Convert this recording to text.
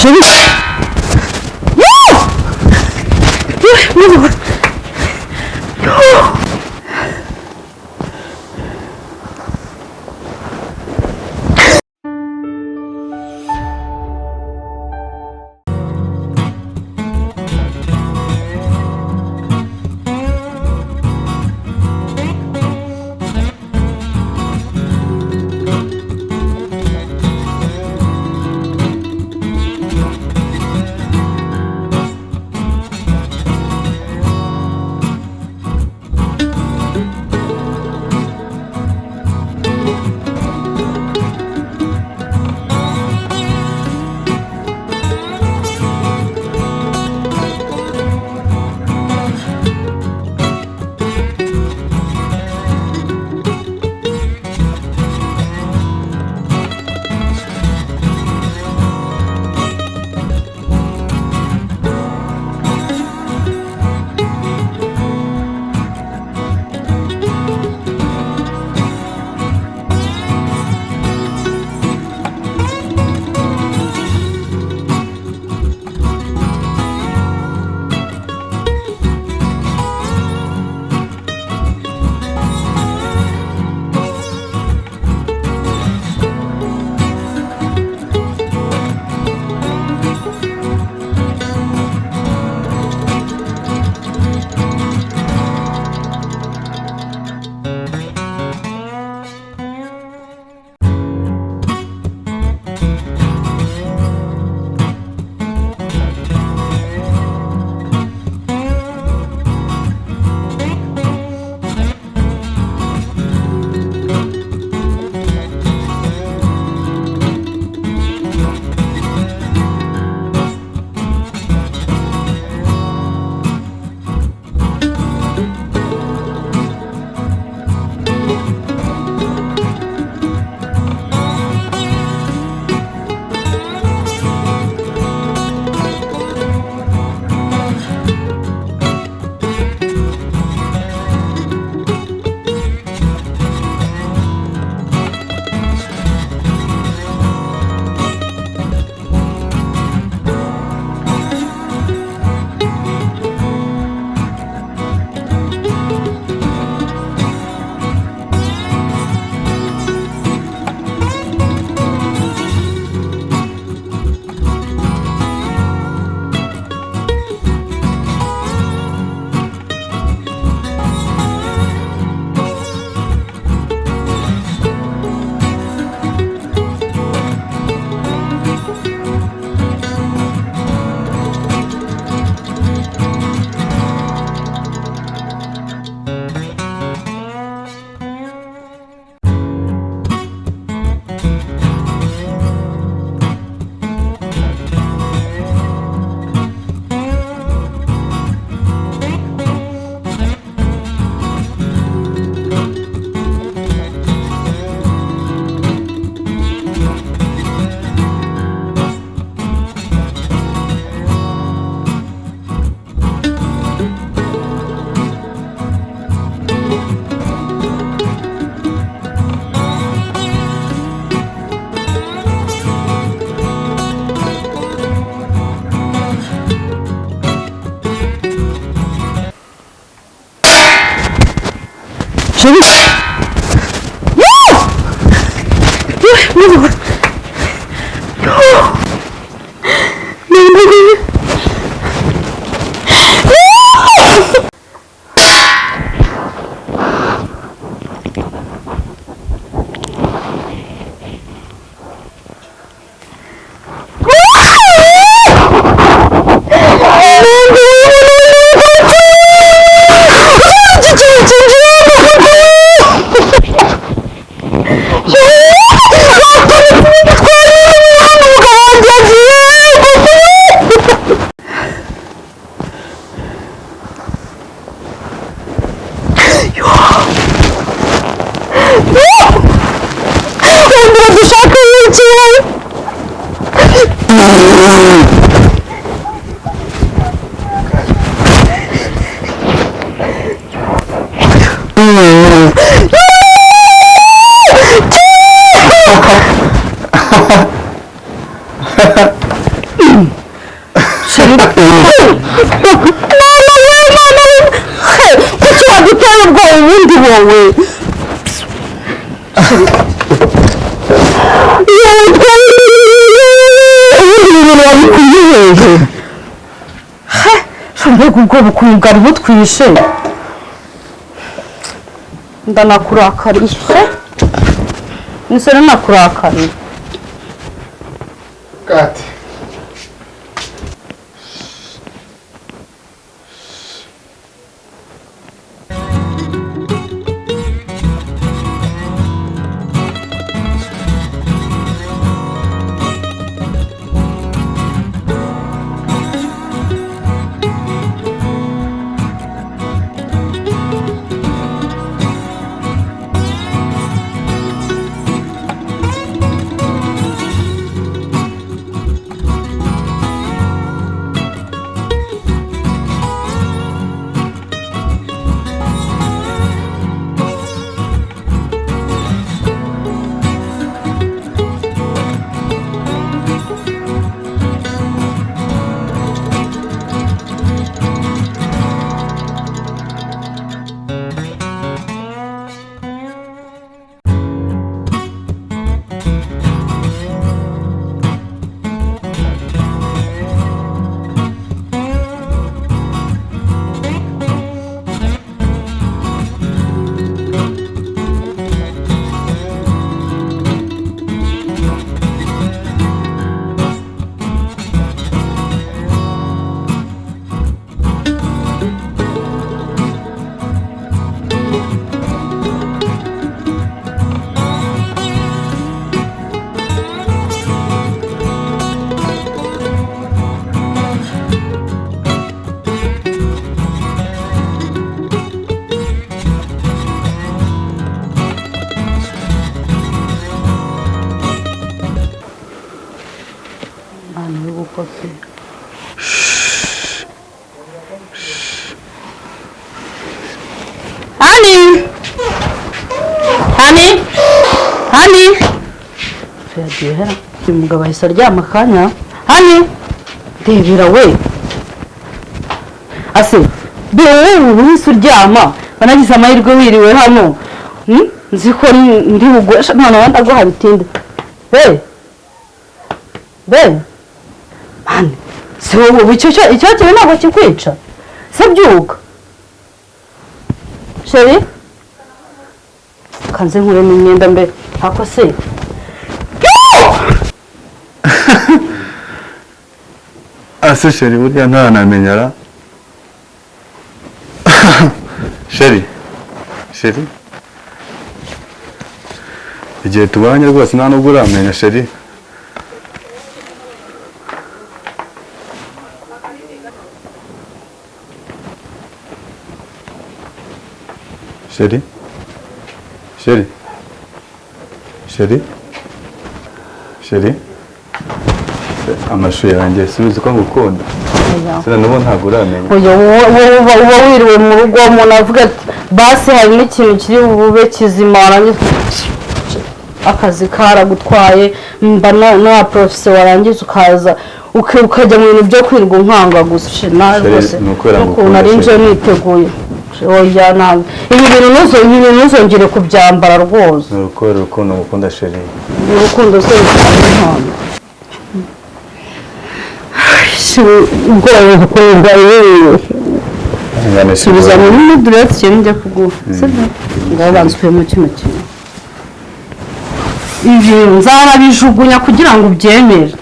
Живи! Ой, ну вот. Sim. Mbega ubwo bukungu bwari butwishe. Ndanakurakariye nisore nakurakariye Kati. Hani hani hani yagiye hera uyu mugabo ahise aryama akanya hani ndebera we ase be wowe wihise uryama wanagize amahirwe wiriwe hano. Hmm? nzi ko ndi bugwesha none wenda guha bitinde be be mani. Si wowe ubu icyo cyo- icyo kintu ntabwo kikwica se byuka sheri kanze nkuremo imyenda mbe ako se ase sheri burya ntanamenya ra sheri sheri igihe tubanye rwose nta nubwo uramenya sheri sheri sheri sheri sheri amashu yanjye subiza uko ngukunda sina n'ubu ntabwo uramenya oya wowe uba wiriwe mu rugo umuntu avuga ati basi hari n'ikintu kiri bube kizima warangiza akazi karagutwaye mba na porofesiyo warangiza ukaza ukajya mu bintu byo kwirirwa unkanga gusa ni ukubera ngo ukunda ari niteguye oya ntabwo ibi bintu ntuzongere kubyambara rwose. Ni urukundo urukundo ngukunda sheri urukundo se rutanga impano. Ubwoba bukorerwa yewe subiza muri muduretse ikintu njya kuguha sibyo ngaho banza ukuyemo kino kintu. Ibi nzanabijugunya kugira ngo ubyemere.